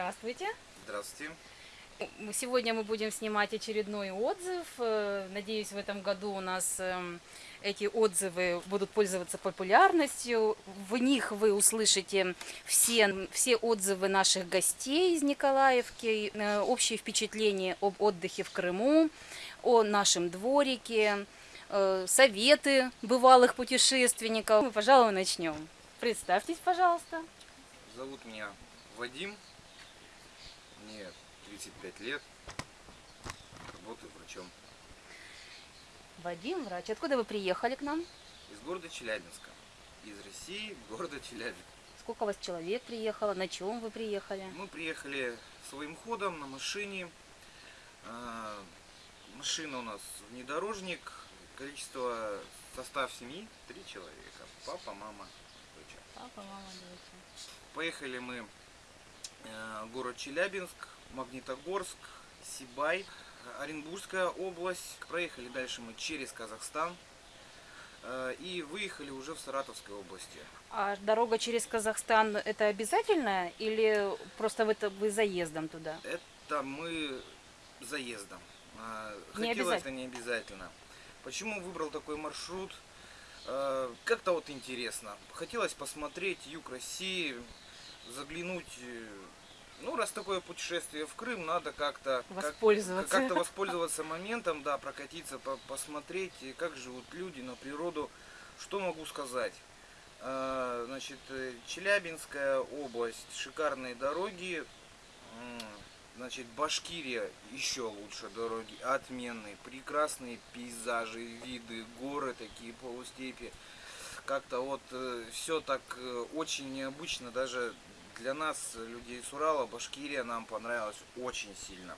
Здравствуйте. Здравствуйте. Сегодня мы будем снимать очередной отзыв. Э, Надеюсь, в этом году у нас эм, эти отзывы будут пользоваться популярностью. В них вы услышите все, все отзывы наших гостей из Николаевки, э, общее впечатление об отдыхе в Крыму, о нашем дворике, э, советы бывалых путешественников. Мы, пожалуй, начнем. Представьтесь, пожалуйста. Зовут меня Вадим. Мне 35 лет. Работаю врачом Вадим, врач. Откуда вы приехали к нам? из города Челябинска. Из России, города Челябинск. Сколько у вас человек приехало? На чем вы приехали? Мы приехали своим ходом на машине. А, Машина у нас внедорожник. Количество, состав семьи три человека. Папа, мама, дочь. Папа, мама, дочь. Поехали мы город Челябинск, Магнитогорск, Сибай, Оренбургская область. Проехали дальше мы через Казахстан э, и выехали уже в Саратовской области. А дорога через Казахстан это обязательно или просто вы, вы заездом туда? Это мы заездом. Не Хотелось это обязательно. не обязательно. Почему выбрал такой маршрут? Э, Как-то вот интересно. Хотелось посмотреть юг России, заглянуть. Э, Ну, раз такое путешествие в Крым, надо как-то как- Воспользоваться. как-то воспользоваться моментом, да, прокатиться, по- посмотреть, как живут люди на природу. Что могу сказать? Э, Значит, э, Челябинская область, шикарные дороги. Значит, Башкирия еще лучше дороги, отменные, прекрасные пейзажи, виды, горы такие, полустепи. Как-то вот все так э, очень необычно, даже для нас, людей с Урала, Башкирия нам понравилась очень сильно.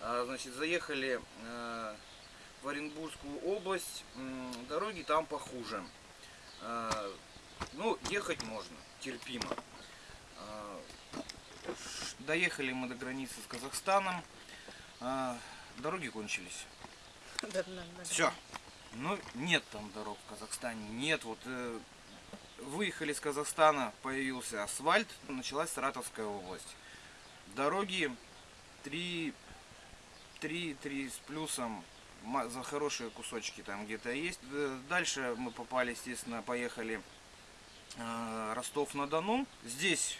А, Значит, заехали э, в Оренбургскую область, дороги там похуже. А, Ну, ехать можно, терпимо. А, Доехали мы до границы с Казахстаном, дороги кончились. Все. Ну, нет там дорог в Казахстане, нет. Вот э, выехали с Казахстана, появился асфальт, началась Саратовская область. Дороги 3, 3, 3 с плюсом, за хорошие кусочки там где-то есть. Дальше мы попали, естественно, поехали э, Ростов-на-Дону. Здесь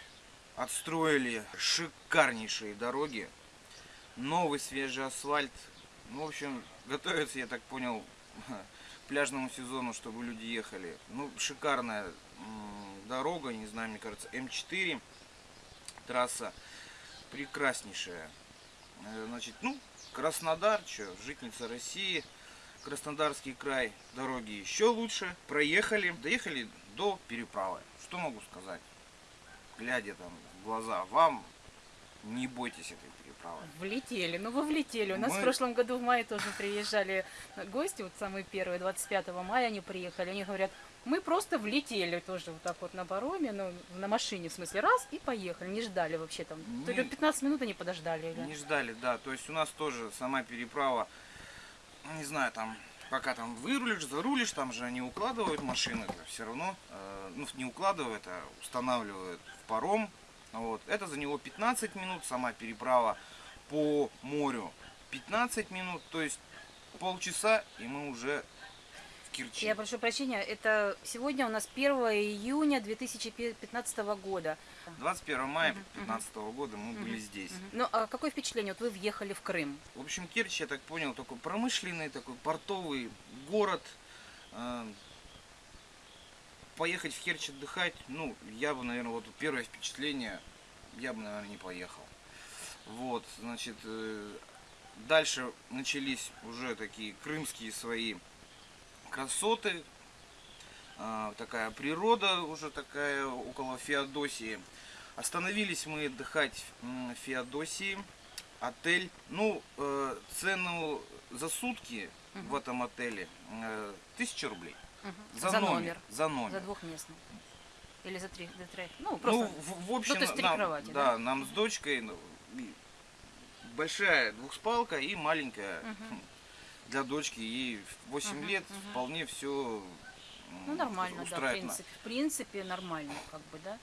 отстроили шикарнейшие дороги, новый свежий асфальт. Ну, в общем, готовится, я так понял, пляжному сезону, чтобы люди ехали. Ну, шикарная дорога, не знаю, мне кажется, М4 трасса прекраснейшая. Э, Значит, ну, Краснодар, что, житница России, Краснодарский край, дороги еще лучше. Проехали, доехали до переправы. Что могу сказать? Глядя там в глаза вам, не бойтесь этой переправы. Влетели, ну вы влетели. У нас Мы- в прошлом году в мае тоже приезжали гости, вот самые первые, 25 мая они приехали. Они говорят, мы просто влетели тоже вот так вот на пароме, ну, на машине, в смысле, раз, и поехали. Не ждали вообще там. Ли Не- 15 минут они подождали. или- Не ждали, да. То есть у нас тоже сама переправа, ну, не знаю, там, пока там вырулишь, зарулишь, там же они укладывают машины, все равно, э, ну, не укладывают, а устанавливают в паром. Вот. Это за него 15 минут, сама переправа по морю 15 минут, то есть полчаса, и мы уже в Керчи. Я прошу прощения, это сегодня у нас 1 июня 2015 года. 21 мая Мгм, 2015 года мы были здесь. Мгм. Ну, а какое впечатление? Вот вы въехали в Крым. В общем, Керчь, я так понял, такой промышленный, такой портовый город. Э, Поехать в Керчь отдыхать, ну, я бы, наверное, вот первое впечатление, я бы, наверное, не поехал. Вот, значит, э, дальше начались уже такие крымские свои красоты, А, такая природа уже такая около Феодосии. Остановились мы отдыхать в Феодосии. Отель, ну, э, цену за сутки Мгм. в этом отеле э, тысяча рублей. Мгм. За, номер. За номер. За двухместный. Или за три, за три. Ну, Ну, просто. в, в общем, то есть три нам, кровати, да, да? нам с дочкой ну, большая двухспалка и маленькая Мгм. Для дочки. Ей 8 Мгм, лет мгм. вполне все Ну, нормально, да, в принципе. В принципе, нормально, как бы, да.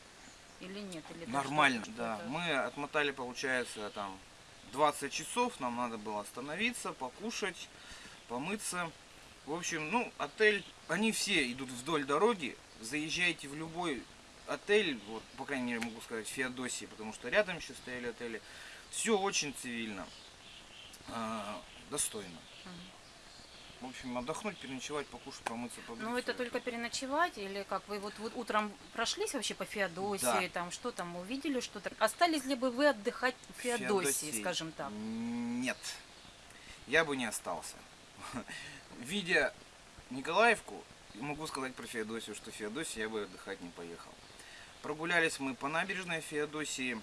Или нет? Или Нормально, да. Мы отмотали, получается, там 20 часов. Нам надо было остановиться, покушать, помыться. В общем, ну, отель, они все идут вдоль дороги. Заезжайте в любой отель, вот, по крайней мере, могу сказать, Феодосии, потому что рядом еще стояли отели. Все очень цивильно, а, достойно. В общем, отдохнуть, переночевать, покушать, помыться, побриться. Ну, это только переночевать, или как вы вот, вот утром прошлись вообще по Феодосии, Да. там что там увидели, что-то. Остались ли бы вы отдыхать в Феодосии, Феодосии. скажем так? Нет, я бы не остался. Видя Николаевку, могу сказать про Феодосию, что в Феодосии я бы отдыхать не поехал. Прогулялись мы по набережной Феодосии,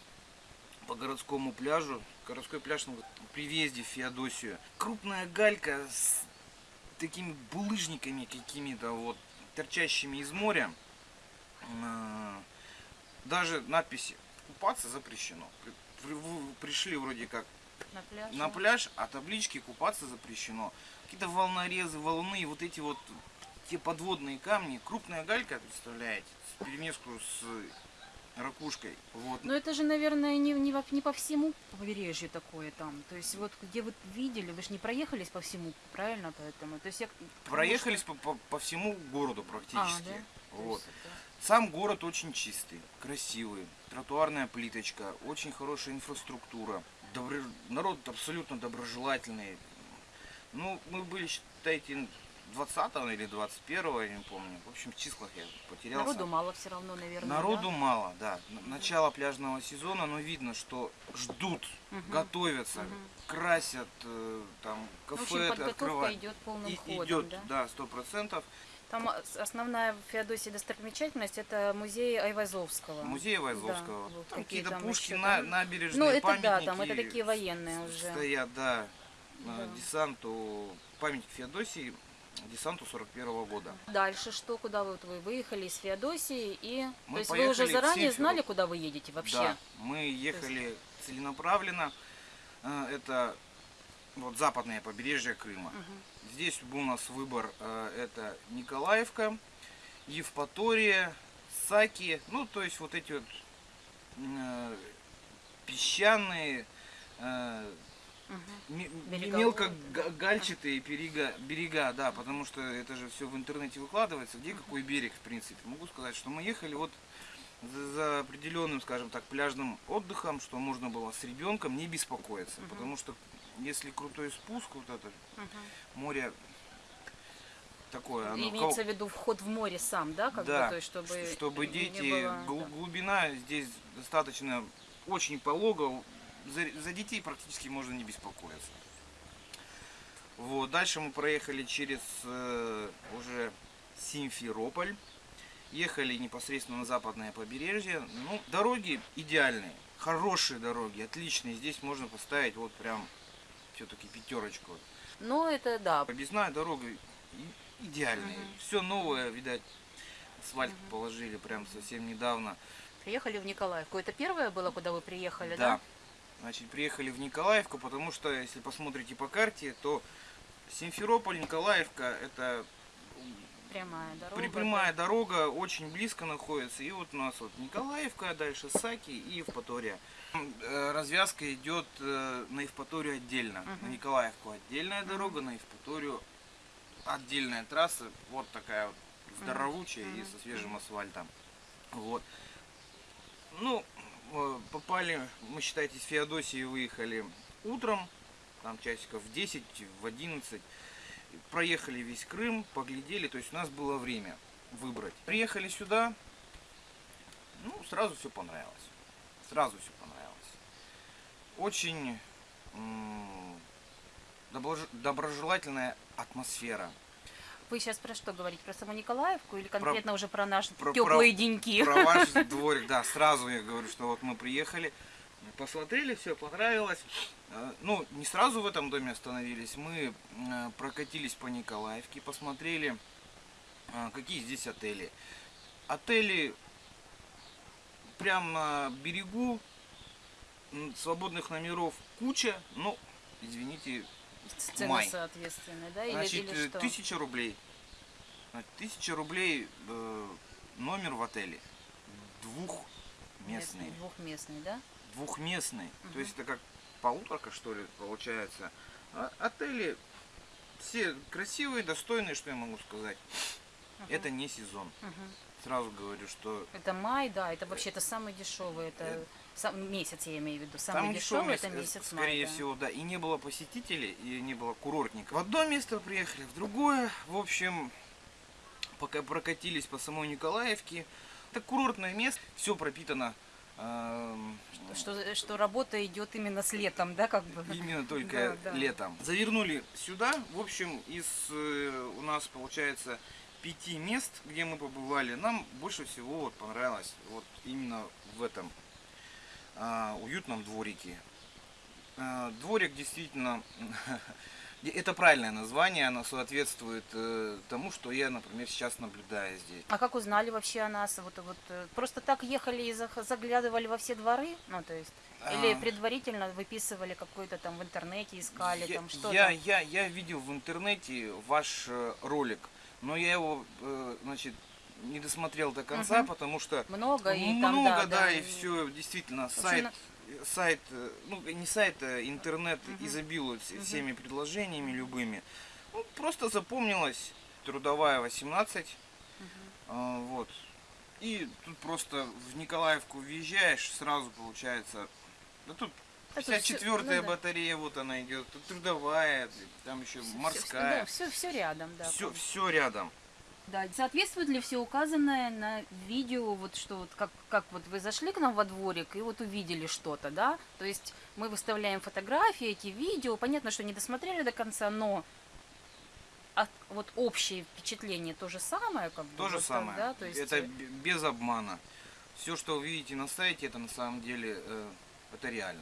по городскому пляжу. Городской пляж ну, при въезде в Феодосию. Крупная галька с такими булыжниками какими-то вот торчащими из моря. А, Даже надписи «Купаться запрещено». При- при- в- Пришли вроде как На пляже? на пляж, а таблички купаться запрещено. Какие-то волнорезы, валуны, и вот эти вот те подводные камни, крупная галька, представляете, с перемеску с ракушкой. Вот. Но это же, наверное, не, не, не по всему побережью такое там. То есть вот где вы видели, вы же не проехались по всему, правильно поэтому? То есть я, Проехались по, по- по всему городу практически. А, да? Вот. есть это- Сам город очень чистый, красивый, тротуарная плиточка, очень хорошая инфраструктура. Добро- Народ абсолютно доброжелательный. Ну, мы были, считайте, 20 или 21 я не помню. В общем, в числах я потерялся. Народу мало все равно, наверное. Народу да? мало, да. Начало пляжного сезона, но видно, что ждут, Мгм. готовятся, Мгм. красят, э, там, В общем, кафе подготовка открывают. идет полным И- ходом, идет, да? да, сто процентов. Там а, основная в Феодосии достопримечательность это музей Айвазовского. Музей Вайзовского. Да, вот там какие-то там пушки, еще на, там. набережные, Ну, это да, там это такие военные уже. Стоят, да, Да. десанту, памятник Феодосии, десанту 41 года. Дальше что, куда вы, вот вы выехали из Феодосии и... Мы То есть вы уже заранее знали, куда вы едете вообще? Да, мы ехали целенаправленно. Э, Это вот западное побережье Крыма. Мгм. Здесь был у нас выбор, э, это Николаевка, Евпатория, Саки, ну то есть вот эти вот э, песчаные, Береговые, мелко гальчатые берега, берега, да, потому что это же все в интернете выкладывается, где какой берег, в принципе. Могу сказать, что мы ехали вот за, определенным, скажем так, пляжным отдыхом, что можно было с ребенком не беспокоиться, Мгм. потому что если крутой спуск, вот это Мгм. море такое, оно Имеется кол- в виду вход в море сам, да? Как да, бы, то есть, чтобы, чтобы дети, было, глубина здесь достаточно очень полого, за, за детей практически можно не беспокоиться. Вот, дальше мы проехали через э, уже Симферополь, ехали непосредственно на западное побережье. Ну, дороги идеальные, хорошие дороги, отличные. Здесь можно поставить вот прям все-таки пятерочку. Ну, это да. Объездная дорога идеальная. Мгм. Все новое, видать, асфальт Мгм. положили прям совсем недавно. Приехали в Николаевку. Это первое было, куда вы приехали, Да. да? Значит, приехали в Николаевку, потому что, если посмотрите по карте, то Симферополь, Николаевка, это Прямая дорога. при- прямая дорога, очень близко находится. И вот у нас вот Николаевка, дальше Саки и Евпатория. Э, Развязка идет э, на Евпаторию отдельно. На Мгм. Николаевку отдельная дорога, на Евпаторию отдельная трасса. Вот такая вот здоровучая и Мгм. со свежим асфальтом. Вот. Ну, попали, мы, считайте, с Феодосии выехали утром, там часиков в 10, в 11. Проехали весь Крым, поглядели, то есть у нас было время выбрать. Приехали сюда, ну, сразу все понравилось. Сразу все понравилось. Очень доброжелательная атмосфера. Вы сейчас про что говорите? Про саму Николаевку или конкретно уже про наши про- теплые деньки? Про ваш дворик, да, сразу я говорю, что вот мы приехали, посмотрели, все понравилось. Э, Ну, не сразу в этом доме остановились, мы э, прокатились по Николаевке, посмотрели, э, какие здесь отели. Отели прямо на берегу, свободных номеров куча, ну, извините, Цены май. соответственно, да? Или, Значит, или э, что? тысяча рублей. Тысяча рублей э, номер в отеле. Местный. Двухместный, да? Двухместный. Мгм. То есть это как полуторка, что ли, получается. А отели все красивые, достойные, что я могу сказать. Мгм. Это не сезон. Мгм. Сразу говорю, что Это май, да, это вообще это самый дешевый, это Э, сам, месяц я имею в виду. там Самый дешевый это с- месяц скорее да. всего, да. И не было посетителей, и не было курортников. В одно место приехали, в другое. В общем, пока прокатились по самой Николаевке. Это курортное место, все пропитано эм, Что, что работа идет именно с летом, да, как бы? Именно только Да, да. летом. Завернули сюда. В общем, из э, у нас получается пяти мест, где мы побывали, нам больше всего вот понравилось вот именно в этом уютном дворике. А, дворик действительно это правильное название, оно соответствует э, тому, что я, например, сейчас наблюдаю здесь. А как узнали вообще о нас? Вот, вот э, просто так ехали и заглядывали во все дворы? Ну, то есть, или А, предварительно выписывали какой-то там в интернете, искали я, там что я, я, я видел в интернете ваш э, ролик, но я его, значит, не досмотрел до конца, Мгм. потому что Много и там, много, да, да, и все, действительно, сайт, на- сайт, э, ну не сайт, а интернет Мгм. изобилует Мгм. всеми предложениями любыми. Ну, просто запомнилась трудовая 18, Мгм. а, вот. И тут просто в Николаевку въезжаешь, сразу получается, да тут Да тут всё- 54-я ну да. батарея, вот она идет, трудовая, там еще всё- морская, Да, все, все рядом, да. все, все рядом. Да, соответствует ли все указанное на видео, вот что вот как, как вот вы зашли к нам во дворик и вот увидели что-то, да? То есть мы выставляем фотографии, эти видео, понятно, что не досмотрели до конца, но от- вот общее впечатление то же самое, как бы. То же вот самое. да? То есть, Это э, без обмана. Все, что вы видите на сайте, это на самом деле э, это реально.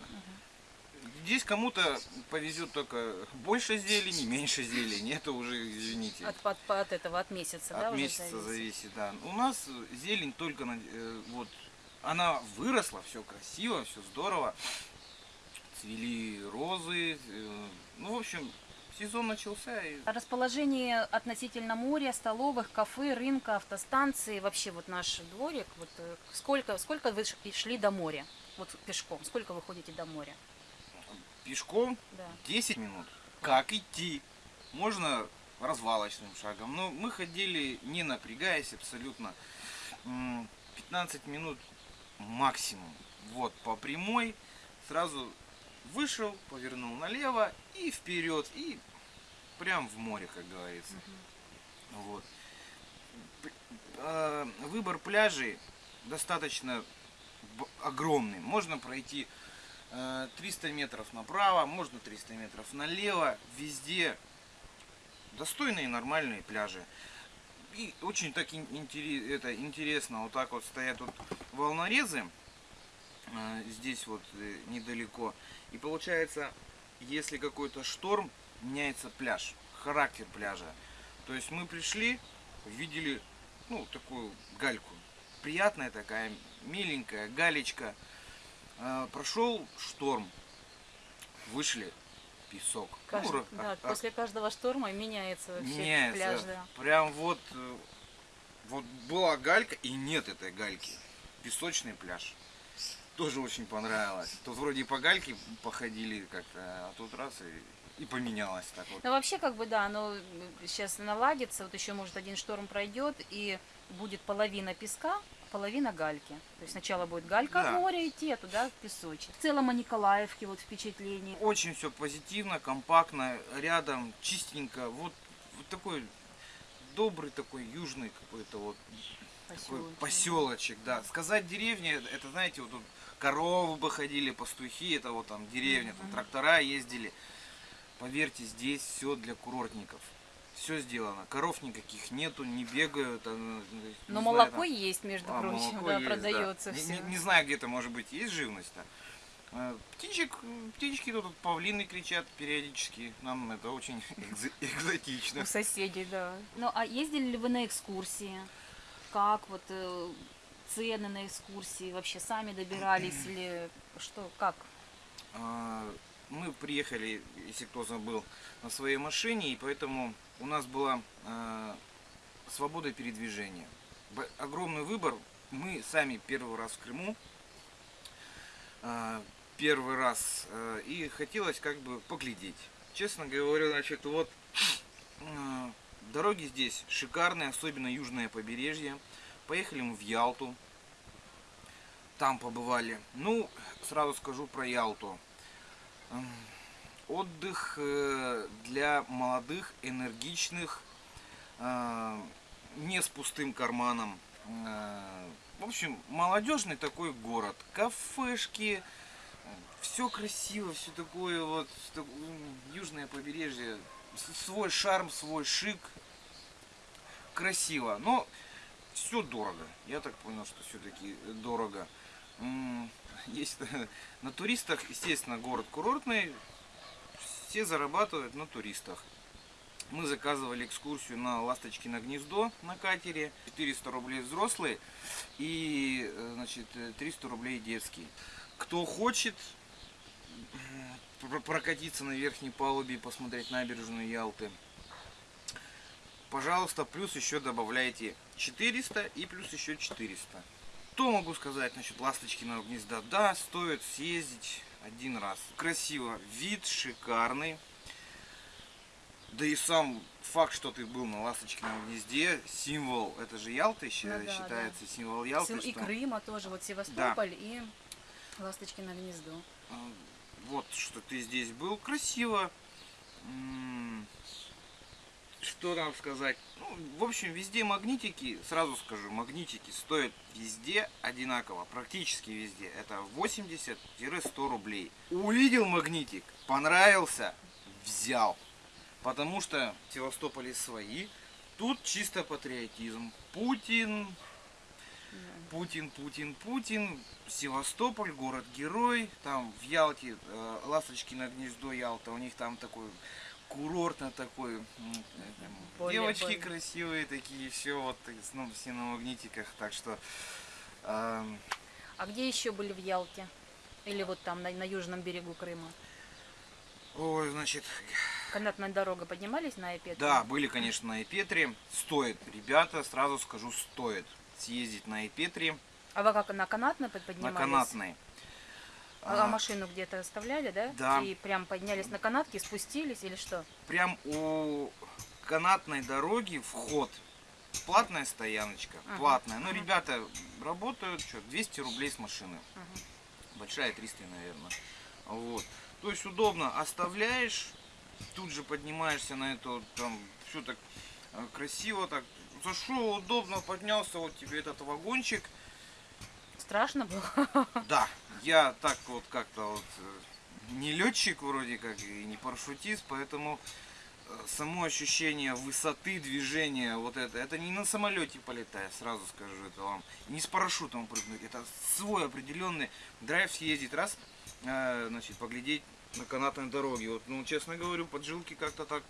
Здесь кому-то повезет только больше зелени, меньше зелени. Это уже, извините, от, от, от этого, от месяца, да, от месяца зависит. зависит. Да. У нас зелень только на, э, вот она выросла, все красиво, все здорово. Цвели розы. э, ну, в общем, сезон начался. И Расположение относительно моря, столовых, кафе, рынка, автостанции, вообще вот наш дворик, вот э, сколько, сколько вы шли до моря, вот пешком, сколько вы ходите до моря? Пешком Да. 10 минут. Как идти? Можно развалочным шагом. Но мы ходили не напрягаясь абсолютно. М, 15 минут максимум. Вот, по прямой. Сразу вышел, повернул налево и вперед. И прям в море, как говорится. Вот. П- э, Выбор пляжей достаточно огромный. Можно пройти 300 метров направо, можно 300 метров налево. Везде достойные нормальные пляжи. И очень так это интересно, вот так вот стоят вот волнорезы э, здесь вот э, недалеко. И получается, если какой-то шторм, меняется пляж, характер пляжа. То есть мы пришли, увидели, ну, такую гальку. Приятная такая, миленькая галечка. А, прошел шторм, вышли, песок. Кажд- Ну, да, а- а- после каждого шторма меняется вообще меняется. пляж, да. Прям вот, э, вот была галька и нет этой гальки. Песочный пляж. Тоже очень понравилось. Тут вроде по гальке походили как-то, а тут раз и, и поменялось так вот. Ну вообще как бы да, оно сейчас наладится, вот еще может один шторм пройдет и будет половина песка, половина гальки. То есть сначала будет галька Да. море идти, а туда песочек. В целом о Николаевке вот впечатление. Очень все позитивно, компактно, рядом, чистенько. Вот, вот такой добрый такой южный какой-то вот такой Поселочек. поселочек, да. Сказать деревня, это знаете, вот тут коровы бы ходили, пастухи, это вот там деревня, там трактора ездили. Поверьте, здесь все для курортников. Все сделано. Коров никаких нету, не бегают. а, ну, не Но знаю, молоко там- есть, между а, прочим, да, есть, продается Не- все. Не, не знаю, где-то может быть есть живность-то. Э, Птичек, птички тут павлины кричат периодически. Нам это очень экзо- экзотично. У соседей, да. Ну, а ездили ли вы на экскурсии? Как вот э, цены на экскурсии? Вообще сами добирались или что, как? Мы приехали, если кто забыл, на своей машине, и поэтому у нас была а, свобода передвижения. Огромный выбор. Мы сами первый раз в Крыму. а, первый раз. а, И хотелось как бы поглядеть. Честно говоря, значит, вот а, дороги здесь шикарные, особенно южное побережье. Поехали мы в Ялту. Там побывали. Ну, сразу скажу про Ялту. Отдых э, для молодых, энергичных, э, не с пустым карманом. Э, В общем, молодежный такой город. Кафешки, все красиво, все такое вот южное побережье. Свой шарм, свой шик. Красиво. Но все дорого. Я так понял, что все-таки дорого. Есть на туристах, естественно, город курортный. Все зарабатывают на туристах. Мы заказывали экскурсию на Ласточкино гнездо на катере. 400 рублей взрослые и э, значит, э, 300 рублей детский. Кто хочет прокатиться на верхней палубе и посмотреть набережную Ялты, пожалуйста, плюс еще добавляйте 400 и плюс еще 400. Что могу сказать насчет Ласточкиного гнезда? Да, стоит съездить один раз. Красиво, вид шикарный. Да и сам факт, что ты был на Ласточкином гнезде, символ, это же Ялта еще Ну да, считается, символ Ялты. И что- Крыма тоже, вот Севастополь и Ласточкино гнездо. А, Вот, что ты здесь был. Красиво. Что там сказать? Ну, в общем, везде магнитики, сразу скажу, магнитики стоят везде одинаково, практически везде. Это 80-100 рублей. Увидел магнитик, понравился, взял. Потому что в Севастополе свои. Тут чисто патриотизм. Путин, Путин, Путин, Путин, Севастополь, город-герой, там в Ялте, э, Ласточкино гнездо Ялта, у них там такой курортно такой, э, Более- девочки более. красивые такие, все вот, ну, все на магнитиках, так что эм, А где еще были в Ялте? Или вот там, на, на южном берегу Крыма? ой, значит, Канатная дорога поднимались на Эпетре? да, были, конечно, на Эпетре, стоит, ребята, сразу скажу, стоит съездить на Эпетре, А вы как на канатной под- на поднимались? канатной. А, А, машину где-то оставляли, да? Да. И прям поднялись на канатке, спустились или что? прям у канатной дороги вход. Платная стояночка, Ага, платная. Ну, ага. ребята работают, что, 200 рублей с машины. Ага. Большая 300, наверное. Вот. То есть удобно, оставляешь, тут же поднимаешься на это, там, все так э, красиво, так, зашел, удобно, поднялся, вот тебе этот вагончик. Страшно было? Да, я так вот как-то вот э, не летчик вроде как и не парашютист, поэтому э, само ощущение высоты движения, вот это, это не на самолете полетая, сразу скажу это вам, не с парашютом прыгнуть, это свой определенный драйв съездить раз, э, значит, поглядеть на канатной дороге. Вот, ну, честно говорю, поджилки как-то так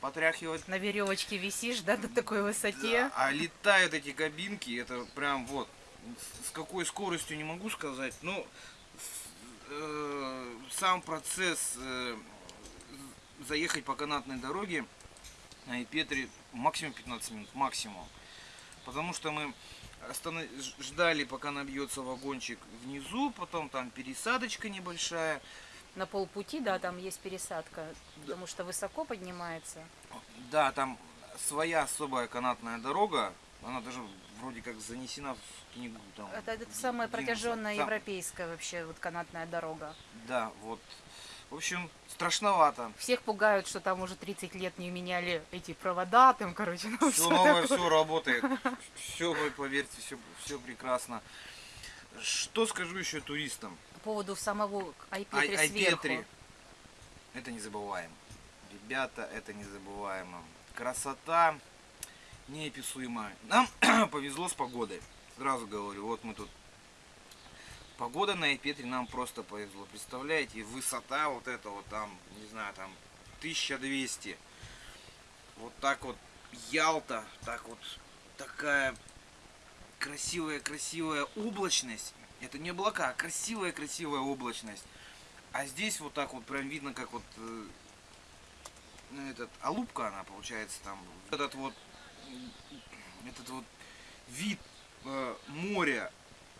потряхивать. На веревочке висишь, да, на такой высоте? Да, а летают эти кабинки, это прям вот, с какой скоростью не могу сказать, но э, сам процесс э, заехать по канатной дороге на Петре максимум 15 минут, максимум. Потому что мы ждали, пока набьется вагончик внизу, потом там пересадочка небольшая. На полпути, да, там есть пересадка, потому что высоко поднимается. Да, там своя особая канатная дорога, она даже вроде как занесена в книгу. Там, Это, это самая протяженная Там- европейская вообще вот канатная дорога. Да, вот. В общем, страшновато. Всех пугают, что там уже 30 лет не меняли эти провода, там, короче, ну Все всё новое, такое. все работает. Все, поверьте, все, все прекрасно. Что скажу еще туристам? По поводу самого Ай- Айпетри сверху. Это незабываемо. Ребята, это незабываемо. Красота неописуемая. Нам повезло с погодой. Сразу говорю, вот мы тут. Погода на Айпетре нам просто повезло. Представляете, высота вот это вот там, не знаю, там 1200. Вот так вот Ялта, так вот такая красивая-красивая облачность. Это не облака, а красивая-красивая облачность. А здесь вот так вот прям видно, как вот э, ну, этот, алупка она получается там. Этот вот, этот вот вид э, моря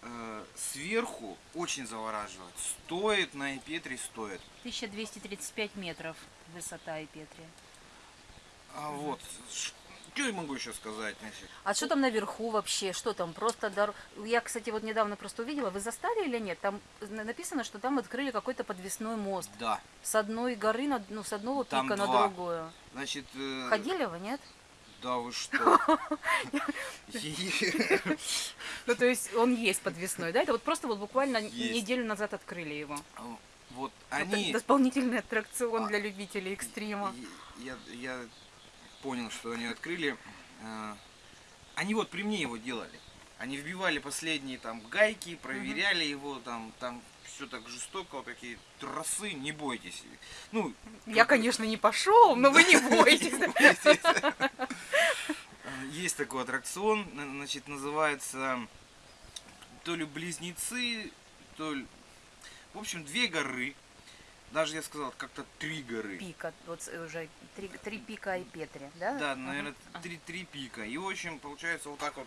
э, сверху очень завораживает. Стоит на Эпетре, стоит. 1235 метров высота и Петри. А вот, что я могу еще сказать? Значит, А что там наверху вообще? Что там? Просто дор... Я, кстати, вот недавно просто увидела. Вы застали или нет? Там на- написано, что там открыли какой-то подвесной мост. да, С одной горы, на... ну, с одного Там пика на два. другую. значит... э, Ходили вы, нет? Да вы что? Ну, то есть он есть подвесной, да? Это вот просто вот буквально неделю назад открыли его. Вот Вот они... дополнительный аттракцион А, для любителей экстрима. Я, понял, что они открыли. Э, Они вот при мне его делали. Они вбивали последние там гайки, проверяли его, там, там все так жестоко, вот такие трассы, не бойтесь. Ну, Я, конечно, не пошел, но вы не бойтесь. Э, Есть такой аттракцион, на- значит, называется то ли близнецы, то ли... В общем, две горы. Даже я сказал, как-то три горы. Пика, вот уже три, три пика и Петри, да? Да, Ага. наверное, три, три пика. И, в общем, получается вот так вот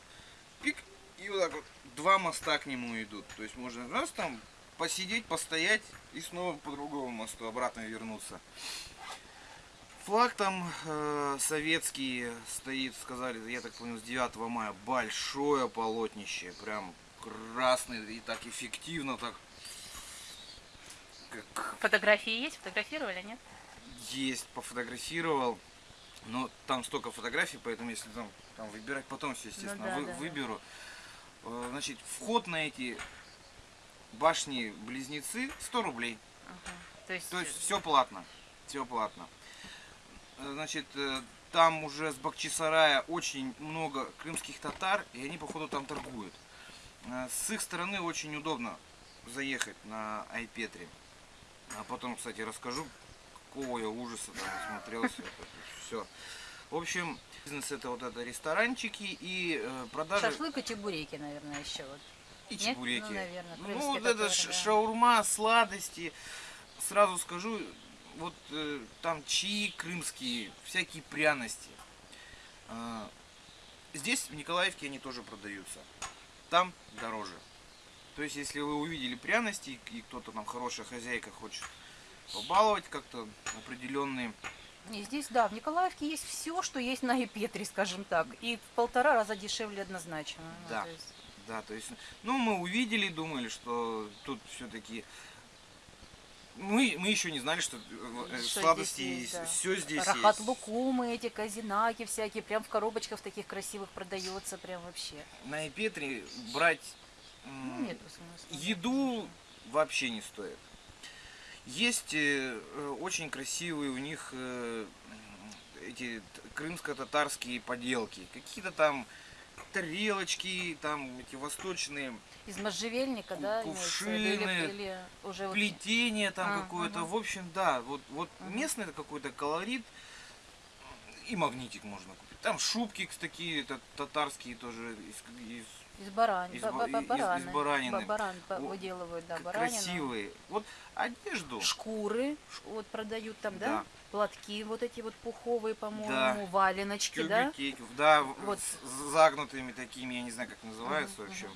пик, и вот так вот два моста к нему идут. То есть можно раз там посидеть, постоять и снова по другому мосту обратно вернуться. Флаг там э, советский стоит, сказали, я так понял, с 9 мая. Большое полотнище, прям красный и так эффективно, так как Фотографии есть? Фотографировали, нет? есть, пофотографировал. Но там столько фотографий, поэтому если там, там выбирать потом все, естественно, Ну да, вы- да, выберу. Э, Значит, вход на эти башни-близнецы 100 рублей. Ага. То есть, То есть все платно. Все платно. Э, Значит, э, там уже с Бахчисарая очень много крымских татар, и они, походу, там торгуют. Э, С их стороны очень удобно заехать на Айпетре. А потом, кстати, расскажу, какого я ужаса там смотрелся. Все. В общем, бизнес это вот это ресторанчики и продажи шашлык и чебуреки, наверное, еще вот. И Нет? чебуреки. Ну, наверное, Ну, вот это ш- шаурма, сладости. Сразу скажу, вот э, там чаи крымские, всякие пряности. А, здесь, в Николаевке, они тоже продаются. Там дороже. То есть, если вы увидели пряности, и кто-то там хорошая хозяйка хочет побаловать как-то определенные И здесь, да, в Николаевке есть все, что есть на Епетре, скажем так. И в полтора раза дешевле однозначно. Ну, Да. то есть- Да, то есть, ну, мы увидели, думали, что тут все-таки... Мы, мы еще не знали, что, э, Что сладости здесь есть, да. все здесь Рахат есть. лукумы, эти казинаки всякие, прям в коробочках таких красивых продается, прям вообще. На Эпетре брать Ну, нет еду вообще не стоит. Есть э, э, очень красивые у них э, эти крымско-татарские поделки. Какие-то там тарелочки, там эти восточные Из можжевельника, да, виду? или, кувшины, или уже вот- плетение там А, какое-то. ага. В общем, да, вот, вот Мгм. местный какой-то колорит. И магнитик можно купить. Там шубки такие та- татарские тоже из, из из баран, из ба- из- из баранины. Ба- баран выделывают, да, баранину. красивые. Вот одежду. Шкуры вот продают там, да? Да. Платки вот эти вот пуховые, по-моему, Да. валеночки, да? Тюбики, да, в- Вот. с загнутыми такими, я не знаю, как называются Мгм, вообще.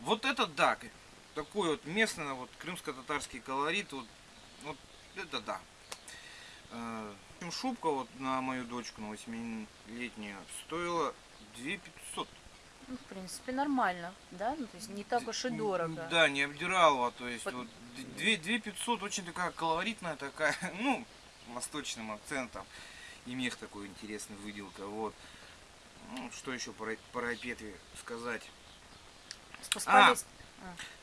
Вот это да, такой вот местный вот крымско-татарский колорит, вот, вот это да. Э, общем, Шубка вот на мою дочку, на 8-летнюю, стоила 2500. Ну, в принципе, нормально, да? Ну, то есть не так уж и дорого. Да, не обдирала, то есть Под- вот 2500 очень такая колоритная, такая, ну, восточным акцентом. И мех такой интересный, выделка, вот. Ну, что еще про, про сказать? Спускались.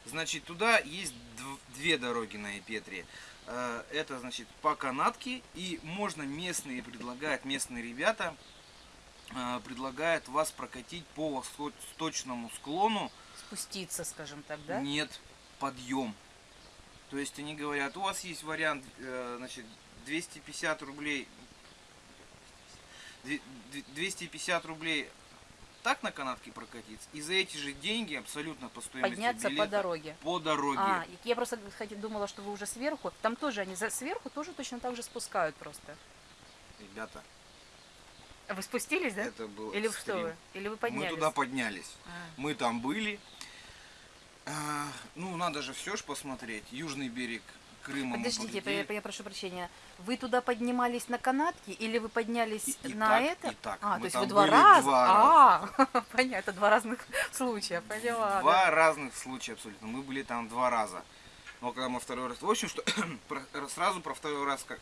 Значит, туда есть дв- две дороги на Эпетре. Э, Это, значит, по канатке, и можно местные предлагают, местные ребята э, предлагают вас прокатить по восточному склону спуститься, скажем так, да? Нет, подъем. То есть они говорят, у вас есть вариант, э, значит, 250 рублей, две- две- 250 рублей так на канатке прокатиться, и за эти же деньги абсолютно по стоимости Подняться по билета дороге. по дороге. А, я просто хотя думала, что вы уже сверху. Там тоже они за сверху тоже точно так же спускают просто. Ребята, А Вы спустились, да? это был Или вы что вы? Или вы поднялись? Мы туда поднялись. А. Мы там были. А, ну, надо же все ж посмотреть. Южный берег Крыма. Подождите, я, я прошу прощения. Вы туда поднимались на канатке или вы поднялись И- и на так, это? и так. А, Мы то есть вы два раза? два А, понятно, два разных случая, поняла. Два разных случая абсолютно. Мы были там два раза. Но когда мы второй раз... В общем, что сразу про второй раз как...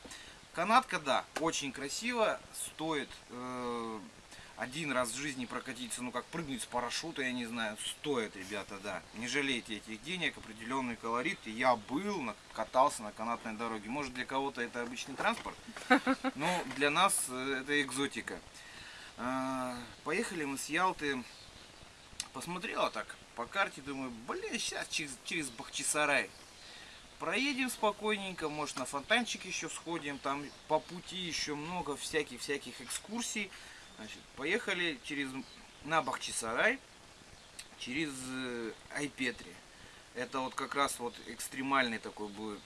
Канатка, да, очень красиво, стоит э, один раз в жизни прокатиться, ну как прыгнуть с парашюта, я не знаю, стоит, ребята, да. Не жалейте этих денег, определенный колорит. Я был, катался на канатной дороге. Может для кого-то это обычный транспорт, но для нас э, это экзотика. А, Поехали мы с Ялты посмотрела так по карте, думаю, блин, сейчас через, через Бахчисарай. Проедем спокойненько, может на фонтанчик еще сходим, там по пути еще много всяких-всяких экскурсий. Значит, поехали через, на Бахчисарай, через э, Айпетри. Это вот как раз вот экстремальный такой будет.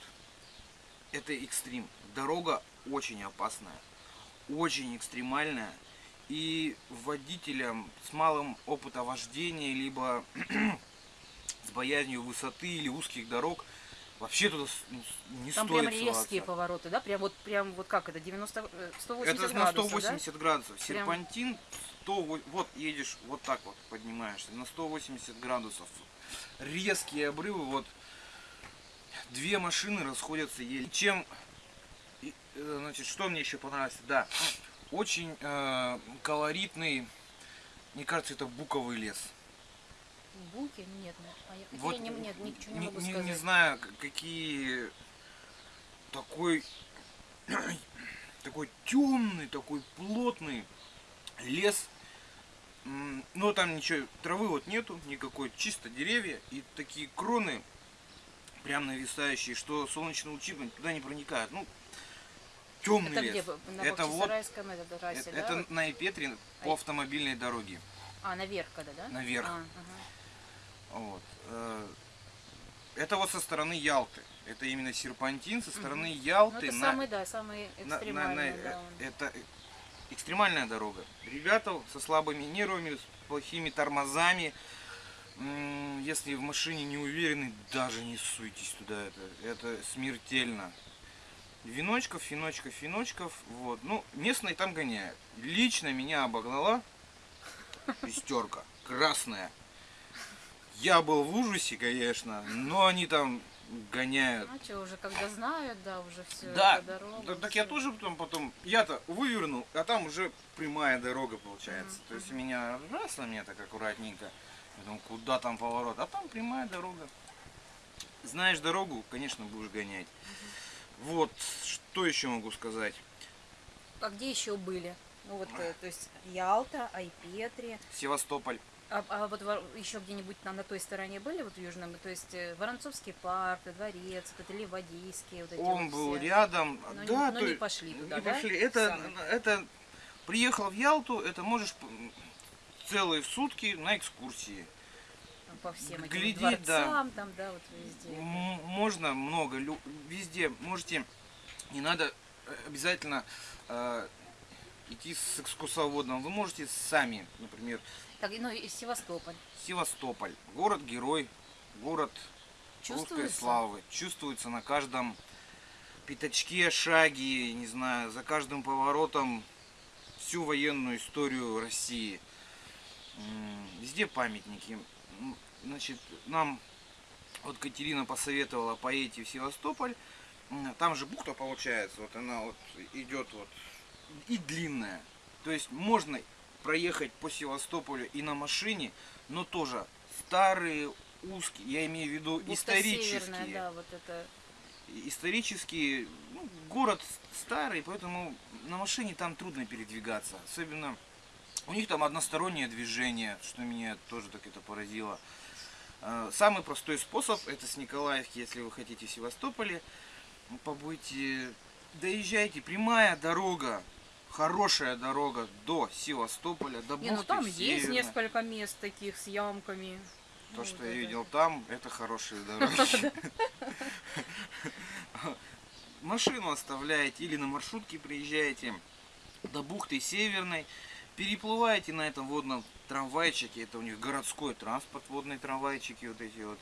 Это экстрим. Дорога очень опасная, очень экстремальная. И водителям с малым опытом вождения, либо с боязнью высоты или узких дорог, вообще туда ну, не Там стоит прям резкие соваться. повороты, да? Прям вот, прям вот как это, 90, э, 180 Это на градусов, 180 градусов. Прям- Серпантин 100, во- вот едешь вот так вот поднимаешься на 180 градусов. Резкие обрывы, вот две машины расходятся еле. Чем, э, значит, что мне еще понравилось? Да, очень э, колоритный, мне кажется, это буковый лес. Буки? Нет, нет. А я, хотя Вот я не, нет, ничего не, не, могу не- сказать. не знаю, какие такой такой темный, такой плотный лес. Но там ничего, травы вот нету никакой, чисто деревья и такие кроны прям нависающие, что солнечные лучи туда не проникают. Ну, темный Это лес. где? На Это вот- это трассе, Это, да? на Ипетре по Ай. автомобильной дороге. А, наверх когда, да? Наверх. А, ага. Вот. э, Это вот со стороны Ялты. Это именно серпантин со стороны Ну, Ялты это на, самый, да, самый на- на- на- экстремальный, э, да, он. Это э, экстремальная дорога. Ребята со слабыми нервами, с плохими тормозами. Если в машине не уверены, даже не суйтесь туда. Это, это смертельно. Веночков, феночков, феночков. Вот. Ну, местные там гоняют. Лично меня обогнала шестерка. Красная. Я был в ужасе, конечно, но они там гоняют. А что, уже когда знают, да, уже все, Да, дорога. так, так я тоже потом, потом, я-то вывернул, а там уже прямая дорога получается. Мгм, То есть меня раз на меня так аккуратненько. Я думаю, куда там поворот? А там прямая дорога. Знаешь дорогу, конечно, будешь гонять. Вот, что еще могу сказать? А где еще были? Ну вот, э, то есть Ялта, Айпетри, Севастополь. А, а вот еще где-нибудь там на той стороне были, вот в Южном, то есть э, Воронцовский парк, дворец, вот это Ливадийские, вот эти Он вот был все. рядом. Но не- да, но то не пошли туда, не да? пошли. Это, это приехал в Ялту, это можешь целые сутки на экскурсии. Там по всем этим глядеть, дворцам, там, да, вот везде. Можно много, везде можете, не надо э, обязательно э, идти с экскурсоводом. Вы можете сами, например, Так, ну и Севастополь. Севастополь, город-герой, город русской славы. Чувствуется на каждом пятачке, шаге, не знаю, за каждым поворотом всю военную историю России. Везде памятники. Значит, нам вот Катерина посоветовала поедете в Севастополь. Там же бухта получается, вот она вот идет вот и длинная. То есть можно проехать по Севастополю и на машине, но тоже старые, узкие, я имею в виду Бухта исторические. Северная, да, вот это. Исторический ну, город старый, поэтому на машине там трудно передвигаться. Особенно у них там одностороннее движение, что меня тоже так это поразило. Э, Самый простой способ это с Николаевки, если вы хотите в Севастополе побыть. Доезжайте, прямая дорога, хорошая дорога до Севастополя, до Не, ну бухты там есть Северной. несколько мест таких с ямками. То, Ну, что вот я это. видел там, это хорошие дороги. Машину оставляете или на маршрутке приезжаете до бухты Северной, переплываете на этом водном трамвайчике, это у них городской транспорт, водные трамвайчики вот эти вот.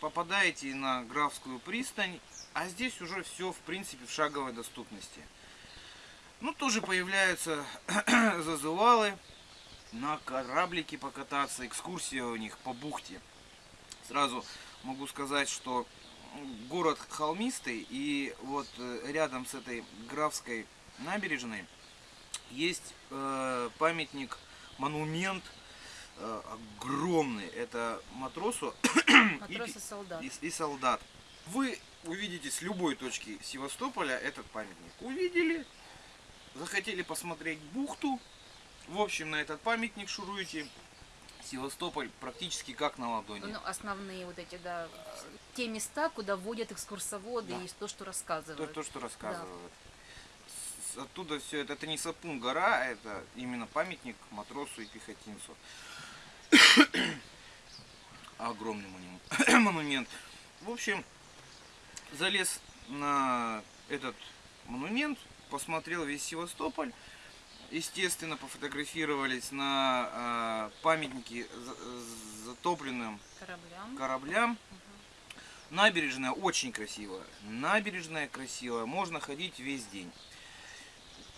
попадаете на Графскую пристань, а здесь уже все, в принципе, в шаговой доступности. Ну, тоже появляются зазывалы, на кораблике покататься, экскурсия у них по бухте. Сразу могу сказать, что город холмистый, и вот э, рядом с этой Графской набережной есть э, памятник, монумент э, огромный. Это матросу Матрос и солдат. и, и солдат. Вы увидите с любой точки Севастополя этот памятник. Увидели, захотели посмотреть бухту. В общем, на этот памятник шуруете. Севастополь практически как на ладони. Ну, основные вот эти, да, те места, куда водят экскурсоводы Да. и то, что То, рассказывают. то, что рассказывают. С- Оттуда все это, это не Сапун гора, это именно памятник матросу и пехотинцу. Огромный монумент. В общем, залез на этот монумент, посмотрел весь Севастополь. Естественно, пофотографировались на а, памятнике за- затопленным Кораблям. кораблям. Набережная очень красивая. Набережная красивая. Можно ходить весь день.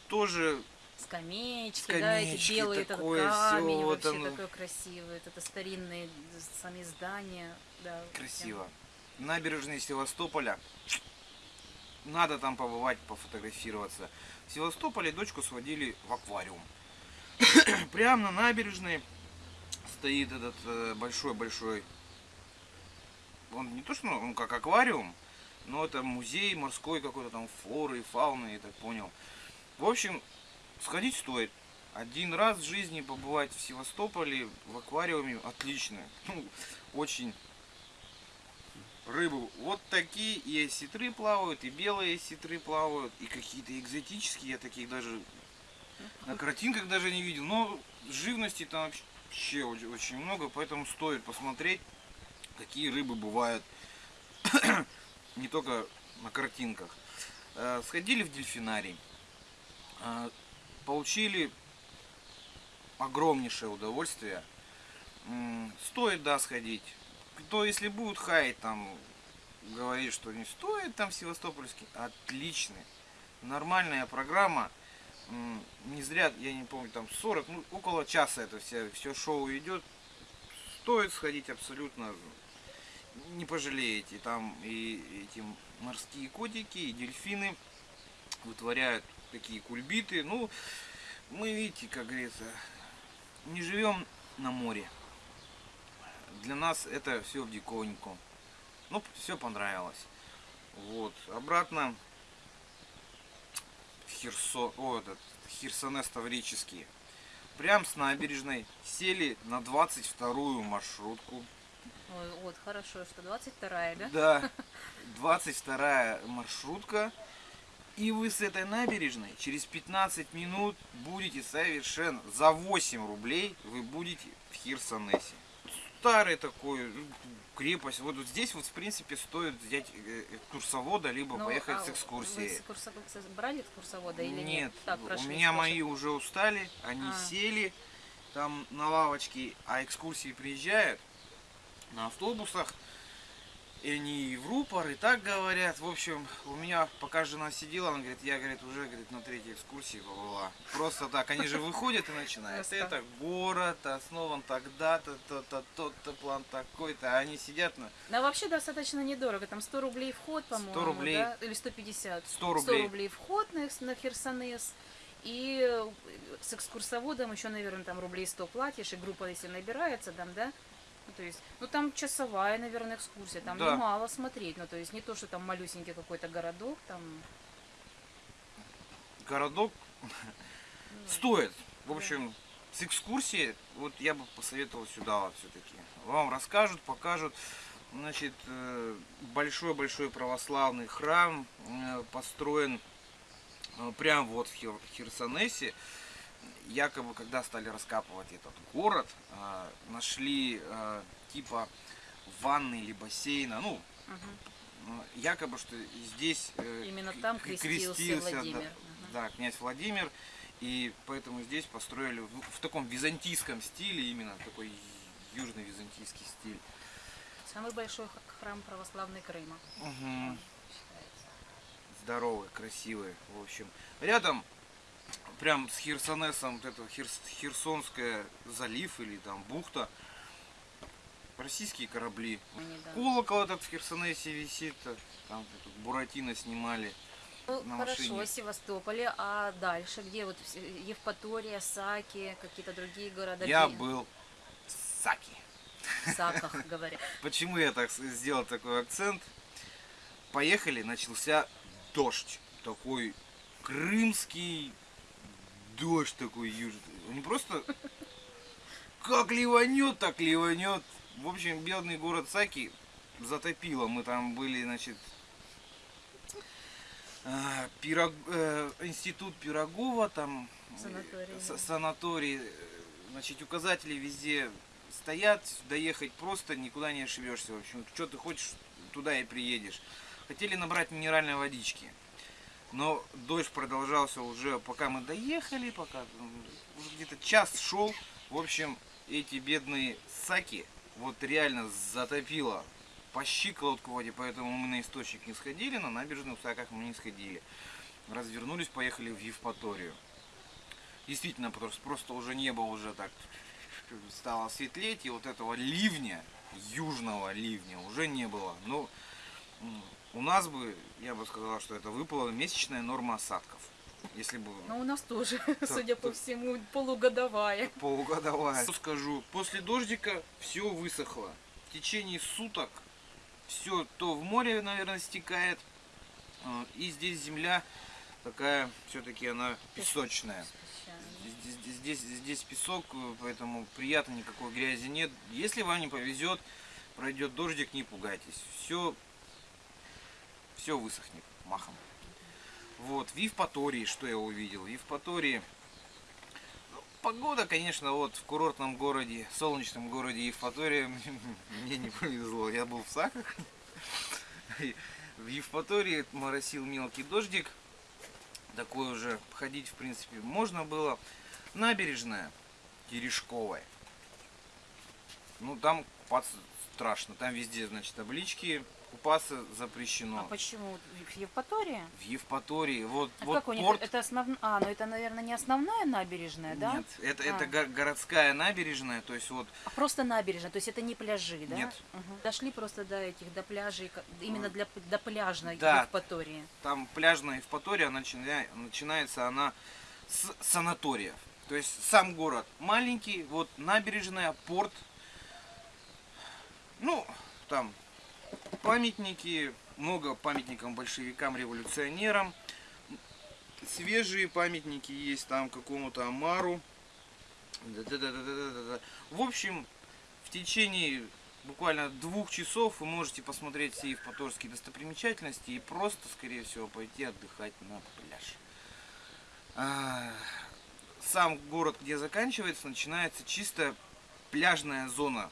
Тоже Скамеечки, да, эти Скамеечки, белые, этот такое камень, всё, вот вообще оно. такой красивый. Это старинные сами здания. Да, красиво. Набережные Севастополя. Надо там побывать, пофотографироваться. В Севастополе дочку сводили в аквариум. Прямо на набережной стоит этот э, большой-большой... Он не то что, он как аквариум, но это музей морской какой-то там флоры и фауны, я так понял. В общем, сходить стоит. Один раз в жизни побывать в Севастополе в аквариуме отлично. Ну, очень рыбы вот такие, и осетры плавают, и белые осетры плавают, и какие-то экзотические, я таких даже на картинках даже не видел. Но живности там вообще очень, много, поэтому стоит посмотреть, какие рыбы бывают не только на картинках. Э, Сходили в дельфинарий, э, получили огромнейшее удовольствие. Стоит, да, сходить. Кто, если будет хаять, там, говорит, что не стоит, там, Севастопольский, отличный. Нормальная программа. Не зря, я не помню, там 40, ну, около часа это все, все шоу идет. Стоит сходить абсолютно. Не пожалеете. Там и эти морские котики, и дельфины вытворяют такие кульбиты. Ну, мы, видите, как говорится, не живем на море. Для нас это все в диковинку. Ну, все понравилось. Вот. Обратно в Херсон, о, этот, Херсонес Таврический. Прям с набережной сели на 22-ю маршрутку. Ой, вот, хорошо, что 22-я, да? Да, 22 маршрутка. И вы с этой набережной через 15 минут будете совершенно за 8 рублей вы будете в Хирсонесе. Старый такой, ну, крепость. Вот здесь вот в принципе стоит взять э, экскурсовода, либо Ну, поехать а с Вы экскурсией. с экскурсо- с- брали экскурсовода или нет? Нет, Так, у меня мои уже устали, они А. сели там на лавочке, а экскурсии приезжают на автобусах, и они и в рупор, и так говорят. В общем, у меня пока жена сидела, она говорит, я, говорит, уже говорит, на третьей экскурсии побыла. Просто так, они же выходят и начинают. Просто. Это город, основан тогда-то, то-то, тот-то, план такой-то, а они сидят на Да, вообще достаточно недорого. Там 100 рублей вход, по-моему. рублей. Да? Или 150. 100 рублей. рублей вход на, на Херсонес. И э, с экскурсоводом еще, наверное, там рублей 100 платишь, и группа, если набирается, там, да? Ну, то есть, ну там часовая, наверное, экскурсия, там Да. немало смотреть. Ну, то есть не то, что там малюсенький какой-то городок, там. городок ну, стоит. В общем, с экскурсией, вот я бы посоветовал сюда вот все-таки. Вам расскажут, покажут. Значит, э, большой-большой православный храм э, построен э, прям вот в Хер- Херсонесе. Якобы, когда стали раскапывать этот город, э, нашли э, типа ванны или бассейна, ну, э, якобы, что здесь э, Именно там крестился да, Владимир. Мгм. да, князь Владимир. И поэтому здесь построили в, в таком византийском стиле, именно такой южно-византийский стиль. Самый большой храм православный Крыма. Мгм. считается. здоровые, красивые, в общем. Рядом, прям с Херсонесом, вот это Херс- Херсонская залив или там бухта, российские корабли. Они, да. Колокол этот в Херсонесе висит, э, там тут Буратино снимали. Ну, на хорошо, машине. Севастополе, а дальше где? Вот Евпатория, Саки, какие-то другие города? Я где? был в Саки. В Саках, говорят. Почему я так сделал такой акцент? Поехали, начался дождь. Такой крымский дождь такой южный. Не просто как ливанет, так ливанет. В общем, бедный город Саки затопило. Мы там были, значит, а, Пирог- э, институт Пирогова, там э, Санаторий, да. санаторий, э, значит, указатели везде стоят, доехать просто никуда не ошибешься. В общем, что ты хочешь, туда и приедешь. Хотели набрать минеральной водички. Но дождь продолжался уже, пока мы доехали, пока уже где-то час шел. В общем, эти бедные саки вот реально затопило по щиколотку в воде, поэтому мы на источник не сходили, на набережных саках мы не сходили. Развернулись, поехали в Евпаторию. Действительно, что просто уже небо уже так стало светлеть, и вот этого ливня, южного ливня, уже не было. Но м, у нас бы, я бы сказал, что это выпала месячная норма осадков. Если бы Но у нас тоже, судя по так. всему, полугодовая. полугодовая. Что скажу, после дождика все высохло. В течение суток все то в море, наверное, стекает, а, и здесь земля такая, все-таки она песочная. Здесь, здесь- здесь, песок, поэтому приятно, никакой грязи нет. Если вам не повезет, пройдет дождик, не пугайтесь. Все, все высохнет махом. Вот, в Евпатории, что я увидел? В Евпатории ну, погода, конечно, вот в курортном городе, солнечном городе Евпатория мне не повезло. Я был в Саках. В Евпатории моросил мелкий дождик. Такой уже ходить, в принципе, можно было. Набережная Терешковая. Ну, там страшно. Там везде, значит, таблички. Купаться запрещено. А почему? В Евпатории? В Евпатории. Вот, А вот как у них? порт. Это основная... А, ну это, наверное, не основная набережная, да? Нет, это, А. это го- городская набережная, то есть вот А просто набережная, то есть это не пляжи, да? Нет. Мгм. Дошли просто до этих, до пляжей, именно для, до пляжной Да. Евпатории. там пляжная Евпатория, начиная- начинается она с санаториев. То есть сам город маленький, вот набережная, порт. Ну, там памятники, много памятникам большевикам, революционерам. Свежие памятники есть там какому-то Амару. В общем, в течение буквально двух часов вы можете посмотреть все евпаторские достопримечательности и просто, скорее всего, пойти отдыхать на пляж. А, Сам город, где заканчивается, начинается чисто пляжная зона.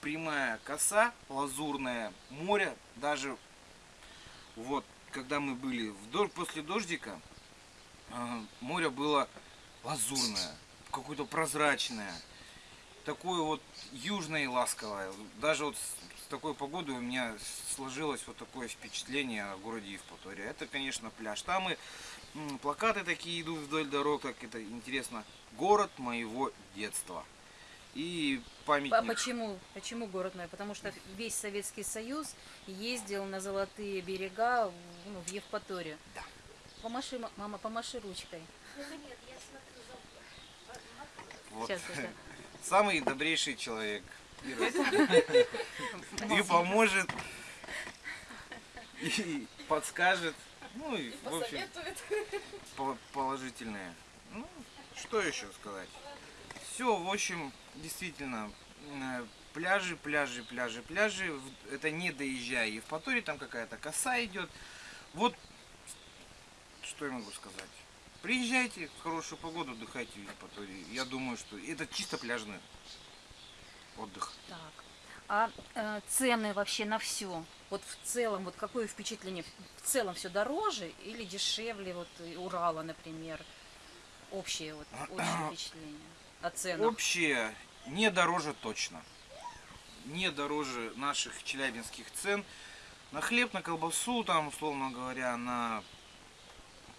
Прямая коса, лазурное море, даже вот, когда мы были в дождь, после дождика, а, море было лазурное, какое-то прозрачное, такое вот южное и ласковое. Даже вот с, такой погодой у меня сложилось вот такое впечатление о городе Евпатория. Это, конечно, пляж. Там и плакаты такие идут вдоль дорог, как это интересно. Город моего детства. И А памятник. почему? Почему город мой? Потому что весь Советский Союз ездил на золотые берега в- ну, в Евпаторию. Да. Помаши, ма- мама, помаши ручкой. Вот. Сейчас. Самый добрейший человек. И поможет, и подскажет. Ну и, в общем, по- положительное. Ну, что еще сказать? Все, в общем, действительно, э, пляжи, пляжи, пляжи, пляжи. Это не доезжая Евпатории, там какая-то коса идет. Вот, что я могу сказать. Приезжайте в хорошую погоду, отдыхайте в Евпатории. Я думаю, что это чисто пляжный отдых. Так. А э, цены вообще на все? Вот в целом, вот какое впечатление? В целом все дороже или дешевле вот и Урала, например? Общее вот общее впечатление о ценах. Общее не дороже точно. не дороже наших челябинских цен. На хлеб, на колбасу, там, условно говоря, на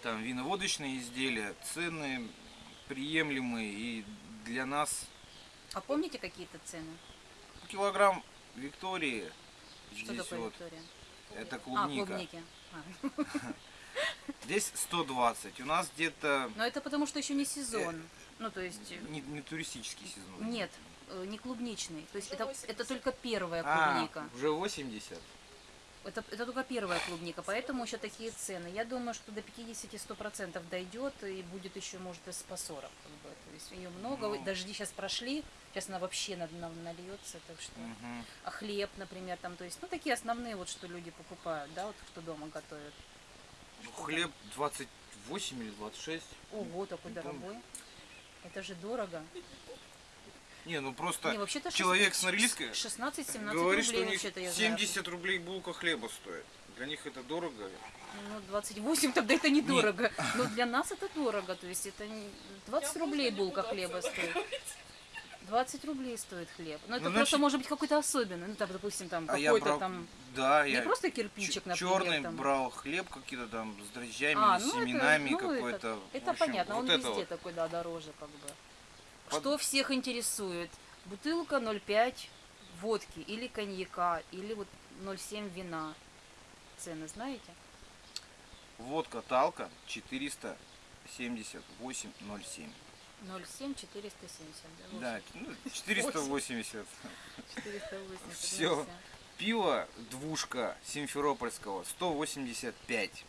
там, виноводочные изделия цены приемлемые и для нас А помните какие-то цены? килограмм Виктории Что такое вот, Виктория? это А, клубника. клубники. А. Здесь 120. У нас где-то Но это потому, что еще не сезон. Ну, то есть, э, не, не туристический сезон. нет, э, не клубничный. То есть это, это только первая А, клубника. уже 80. Это, это только первая клубника, поэтому еще такие цены. Я думаю, что до 50-100% дойдет и будет еще, может, и по 40. Как бы. То есть ее много, Ну. дожди сейчас прошли, сейчас она вообще на- на- нальется, так что... Мгм. А хлеб, например, там, то есть, ну, такие основные вот, что люди покупают, да, вот, кто дома готовят. Ну, Хлеб 28 или 26. Ого, такой помню. дорогой. Это же дорого. Не, ну просто Не, вообще-то человек шест- с Норильска 16-17 говорит, что рублей у них вообще-то я знаю. 70 рублей булка хлеба стоит. Для них это дорого. Ну, 28 тогда это недорого. Но для нас это дорого. То есть это не- 20 рублей булка хлеба стоит. 20 рублей стоит хлеб. Но это Ну, просто значит- может быть какой-то особенный. Ну, там, допустим, там А какой-то брал, там... да, Не я просто кирпичик, например. черный там. брал хлеб какие-то там с дрожжами, А, с ну это- семенами ну, какой-то. Это, это общем, понятно, он вот это везде вот. такой, да, дороже как бы. Под- Что всех интересует? Бутылка 0,5 водки или коньяка, или вот 0,7 вина. Цены знаете? Водка Талка 478,07. 0,7 470. Да, Да, ну, 480. 480. Всё. 0,7. Пиво двушка Симферопольского 185.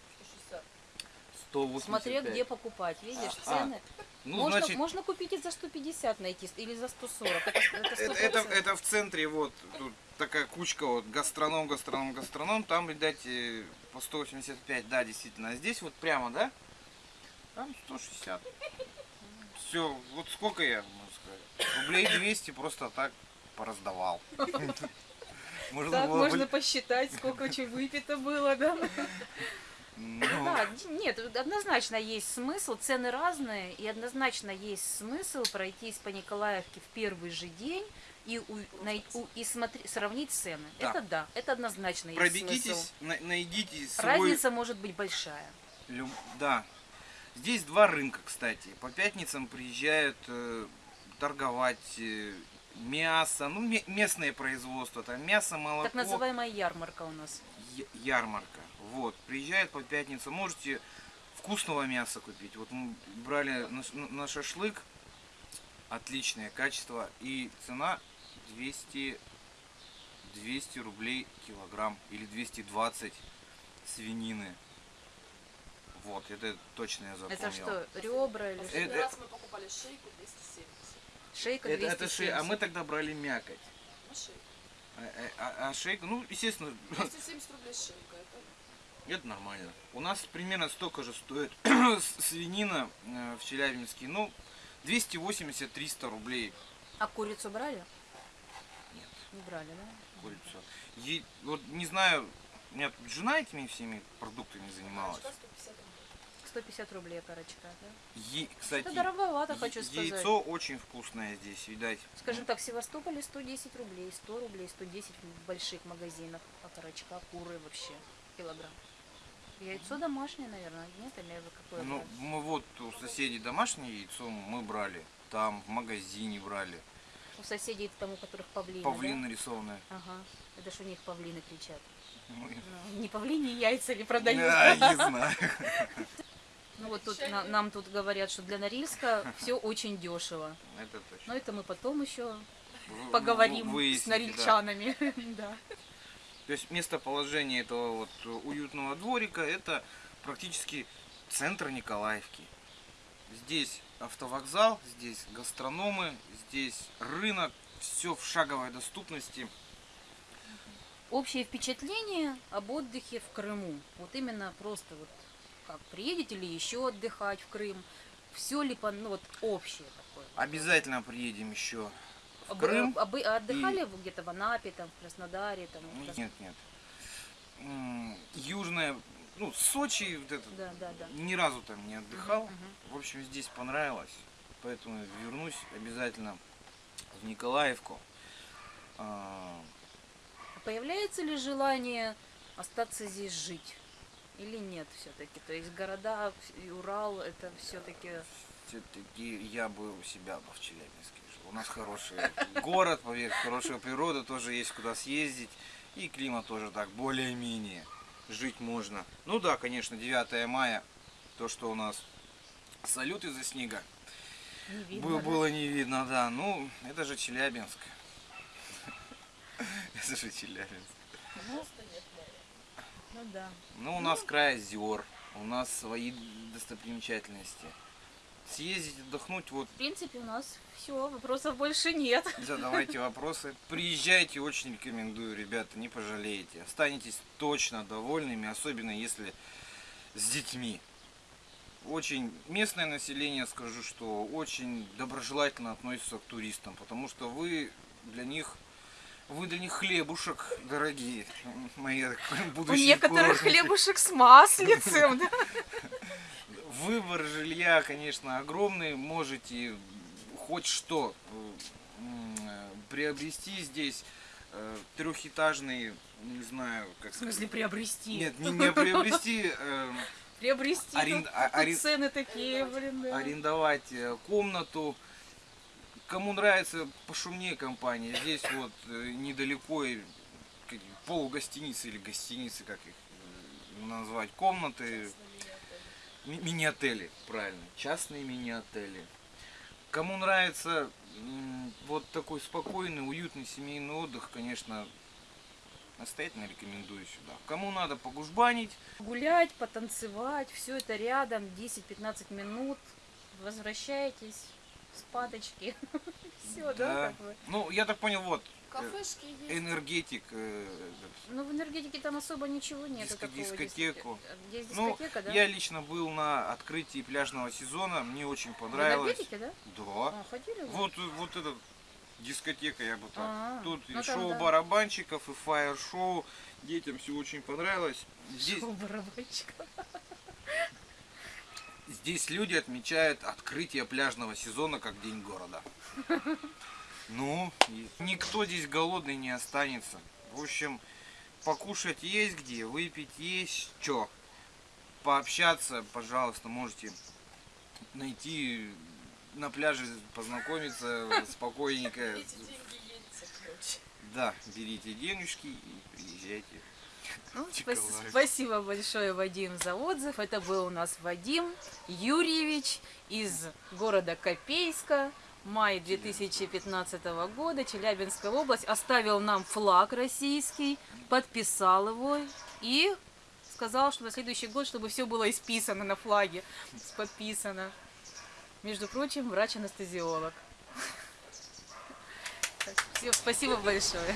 185. Смотря где покупать, видишь, А, цены. Ну, можно, значит, можно купить и за 150 найти, или за 140. Это, это, это, 100%. это, это в центре вот тут такая кучка вот гастроном, гастроном, гастроном. Там, видать, э, по 185, да, действительно. А здесь вот прямо, да? Там 160. Все, вот сколько я, сказать, рублей 200 просто так пораздавал. Можно Так, было можно посчитать, сколько чего выпито было, да? Ну, Да, нет, однозначно есть смысл, цены разные, и однозначно есть смысл пройтись по Николаевке в первый же день и, у- най- у- и смотри- сравнить цены. Да. Это да, это однозначно есть смысл. Пробегитесь, на- найдите свой... Разница может быть большая. Люб- Да. Здесь два рынка, кстати. По пятницам приезжают э, торговать э, мясо, ну, ме- местное производство, там мясо, молоко. Так называемая ярмарка у нас. Ярмарка. Вот. Приезжают по пятницам. Можете вкусного мяса купить. Вот мы брали на, на шашлык. Отличное качество. И цена 200, 200 рублей килограмм. Или 220 свинины. Вот, это точно я запомнил. Это что, ребра или что? Это- Последний раз мы покупали шейку 270. Шейка Это, это 270. шея, а мы тогда брали мякоть. Ну, шейка. А, а- а шейка, ну, естественно, 270 рублей шейка. Это это нормально. У нас примерно столько же стоит свинина э, в Челябинске. Ну, 280-300 рублей А курицу брали? Нет. Не брали, да? курица. Е- вот не знаю, у меня тут жена этими всеми продуктами занималась. Корочка 150 рублей. 150 рублей корочка, да? Е- кстати, Это дороговато, е- хочу сказать. яйцо очень вкусное здесь, видать. Скажем так, в Севастополе 110 рублей, 100 рублей, 110 в больших магазинах, а окорочка, куры вообще, килограмм. Яйцо домашнее, наверное, нет? Или какое Ну, мы вот у соседей домашнее яйцо мы брали. Там в магазине брали. У соседей там, у которых павлины, Павлин да? нарисованное. Ага, это ж у них павлины кричат. Ну, Ну, не павлини яйца ли продают? Да, не знаю. Ну вот тут на- нам тут говорят, что для Норильска все очень дешево. Это Но точно. это мы потом еще Вы- поговорим вы- с да. норильчанами. Да. То есть местоположение этого вот уютного дворика это практически центр Николаевки. Здесь автовокзал, здесь гастрономы, здесь рынок, все в шаговой доступности. Общее впечатление об отдыхе в Крыму. Вот именно просто вот как приедете ли еще отдыхать в Крым, все ли по, ну вот общее такое. Обязательно приедем еще в Крым. об- а отдыхали вы где-то в Анапе, там, в Краснодаре, там? в Крас- Нет, нет. Южная, ну, Сочи, вот это, Да, да, да. ни разу там не отдыхал. Мгм. В общем, здесь понравилось. Поэтому вернусь обязательно в Николаевку. А, Появляется ли желание остаться здесь жить? Или нет все-таки? То есть города и Урал это все-таки... Все-таки я бы у себя бы в Челябинске жил. У нас хороший город, поверь, хорошая природа, тоже есть куда съездить. И климат тоже так, более-менее. Жить можно. Ну да, конечно, 9 мая, то, что у нас салют из-за снега, Не видно, Бы- да? было не видно, да. Ну, это же Челябинск. Это же Челябинск. Ну, ну да. Ну, у нас край озер, у нас свои достопримечательности. Съездить, отдохнуть, вот В принципе, у нас все, вопросов больше нет. задавайте вопросы. Приезжайте, очень рекомендую, ребята, не пожалеете. Останетесь точно довольными, особенно если с детьми. Очень местное население, скажу, что очень доброжелательно относится к туристам, потому что вы для них вы для них хлебушек, дорогие мои У будущие некоторых курортники. хлебушек с маслицем, да? Выбор жилья, конечно, огромный. Можете хоть что приобрести здесь. Э, Трехэтажный, не знаю, как В смысле приобрести? Нет, не, не приобрести, э, Приобрести. Арен- тут- а- тут арен- цены такие, блин, да. арендовать э, комнату. Кому нравится пошумнее компания, здесь вот э, недалеко полугостиницы или гостиницы, как их э, назвать, комнаты, Ми- мини-отели, правильно, частные мини-отели. Кому нравится вот такой спокойный, уютный семейный отдых, конечно, настоятельно рекомендую сюда. Кому надо погужбанить, Гулять, потанцевать, все это рядом, 10-15 минут. Возвращаетесь спадочки. Все, да, да. как бы. Ну, я так понял, вот, э, Кафешки есть. энергетик, э, этот, Ну, в энергетике там особо ничего нет. Диско- дискотеку. диско- Есть Ну, дискотека, да? я лично был на открытии пляжного сезона, мне очень В понравилось. энергетике, да? Да. А, ходили? Вот, вот эта дискотека, я бы так. А, Тут и ну там шоу да. барабанщиков, и фаер-шоу. Детям все очень понравилось. Здесь, Шоу барабанщиков. здесь люди отмечают открытие пляжного сезона как день города. Ну, никто здесь голодный не останется. В общем, покушать есть где, выпить есть что. Пообщаться, пожалуйста, можете найти на пляже, познакомиться спокойненько. Эти деньги. Да, берите денежки и приезжайте. Ну, спас- спасибо большое, Вадим, за отзыв. Это был у нас Вадим Юрьевич из города Копейска. Май 2015 года, Челябинская область. Оставил нам флаг российский, подписал его и сказал, что на следующий год, чтобы все было исписано на флаге, подписано. Между прочим, врач-анестезиолог. Всё, Спасибо большое.